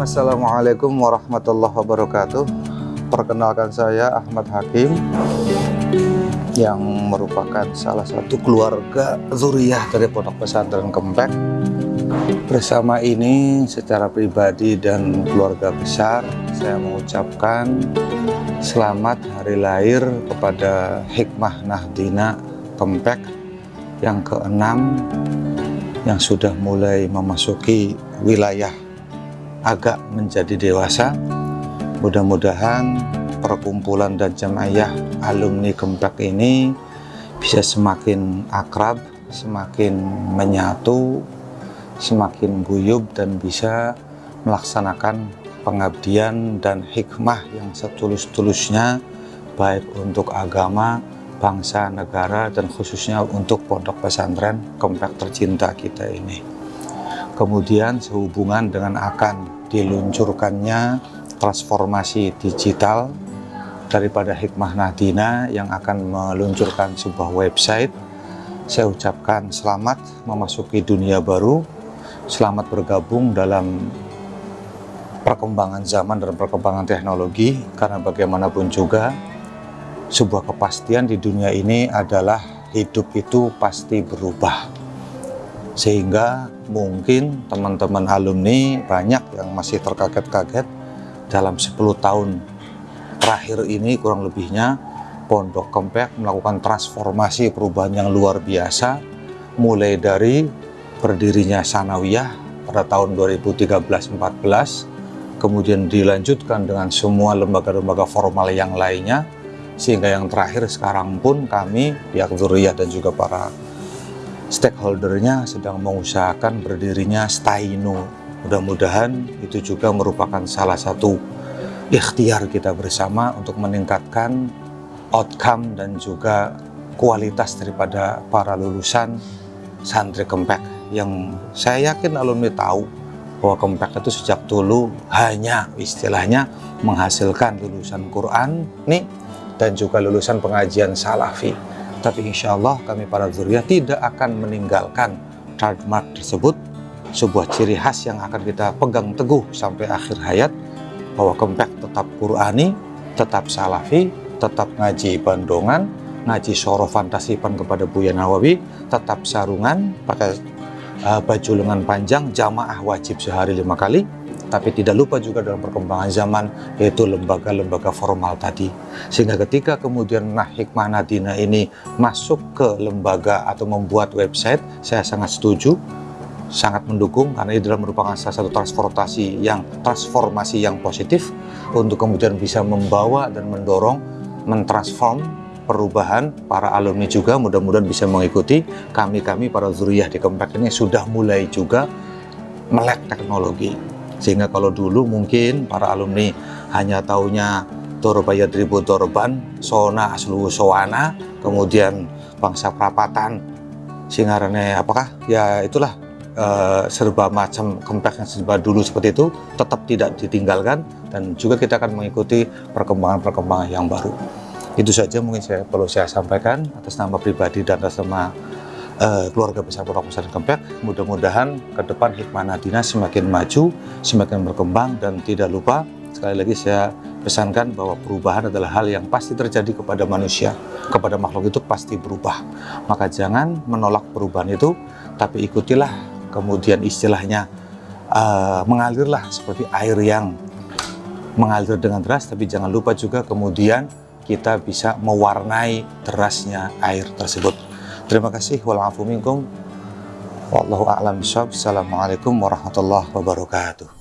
Assalamualaikum warahmatullahi wabarakatuh. Perkenalkan saya Ahmad Hakim Yang merupakan salah satu keluarga zuriyah dari Pondok Pesantren Kempek. Bersama ini secara pribadi dan keluarga besar Saya mengucapkan selamat hari lahir kepada Hikmah Nahdina Kempek Yang keenam yang sudah mulai memasuki wilayah agak menjadi dewasa. Mudah-mudahan perkumpulan dan jemaah alumni Kempek ini bisa semakin akrab semakin menyatu semakin guyub dan bisa melaksanakan pengabdian dan hikmah yang setulus-tulusnya baik untuk agama, bangsa, negara, dan khususnya untuk pondok pesantren Kempek tercinta kita ini kemudian sehubungan dengan akan diluncurkannya transformasi digital daripada Hikmah Nahdina yang akan meluncurkan sebuah website saya ucapkan selamat memasuki dunia baru selamat bergabung dalam perkembangan zaman dan perkembangan teknologi karena bagaimanapun juga sebuah kepastian di dunia ini adalah hidup itu pasti berubah sehingga mungkin teman-teman alumni banyak yang masih terkaget-kaget dalam 10 tahun terakhir ini kurang lebihnya Pondok Kempek melakukan transformasi perubahan yang luar biasa mulai dari berdirinya Sanawiyah pada tahun 2013-14 kemudian dilanjutkan dengan semua lembaga-lembaga formal yang lainnya sehingga yang terakhir sekarang pun kami pihak Zuriyah dan juga para stakeholdernya sedang mengusahakan berdirinya Staino. Mudah-mudahan itu juga merupakan salah satu ikhtiar kita bersama untuk meningkatkan outcome dan juga kualitas daripada para lulusan santri Kempek yang saya yakin alumni tahu bahwa Kempek itu sejak dulu hanya istilahnya menghasilkan lulusan Quran nih dan juga lulusan pengajian Salafi tapi insya Allah kami para zuriyah tidak akan meninggalkan trademark tersebut, sebuah ciri khas yang akan kita pegang teguh sampai akhir hayat, bahwa Kempek tetap Qurani, tetap Salafi, tetap ngaji bandongan, ngaji soro fantasipan kepada Buya Nawawi, tetap sarungan, pakai uh, baju lengan panjang, jamaah wajib sehari lima kali, tapi tidak lupa juga dalam perkembangan zaman yaitu lembaga-lembaga formal tadi. Sehingga ketika kemudian nah hikmah Nadina ini masuk ke lembaga atau membuat website saya sangat setuju sangat mendukung karena ini adalah merupakan salah satu transportasi yang transformasi yang positif untuk kemudian bisa membawa dan mendorong mentransform perubahan para alumni juga. Mudah-mudahan bisa mengikuti. Kami-kami para zuriyah di Kempek ini sudah mulai juga melek teknologi sehingga kalau dulu mungkin para alumni hanya taunya Torobaya Tribu Torban, Sona Aslu Sowana, kemudian bangsa Prapatan, Singarane apakah? Ya itulah uh, serba macam kempek yang serba dulu seperti itu tetap tidak ditinggalkan dan juga kita akan mengikuti perkembangan-perkembangan yang baru. Itu saja mungkin saya perlu saya sampaikan atas nama pribadi dan atas nama uh, keluarga besar Pondok Pesantren Kempek. Mudah-mudahan ke depan Hikmah Nadina semakin maju, semakin berkembang dan tidak lupa sekali lagi saya pesankan bahwa perubahan adalah hal yang pasti terjadi kepada manusia, kepada makhluk itu pasti berubah. Maka jangan menolak perubahan itu, tapi ikutilah kemudian istilahnya uh, mengalirlah seperti air yang mengalir dengan deras, tapi jangan lupa juga kemudian kita bisa mewarnai derasnya air tersebut. Terima kasih. Minkum. Wallahu a'lam bishawab. Assalamualaikum warahmatullahi wabarakatuh.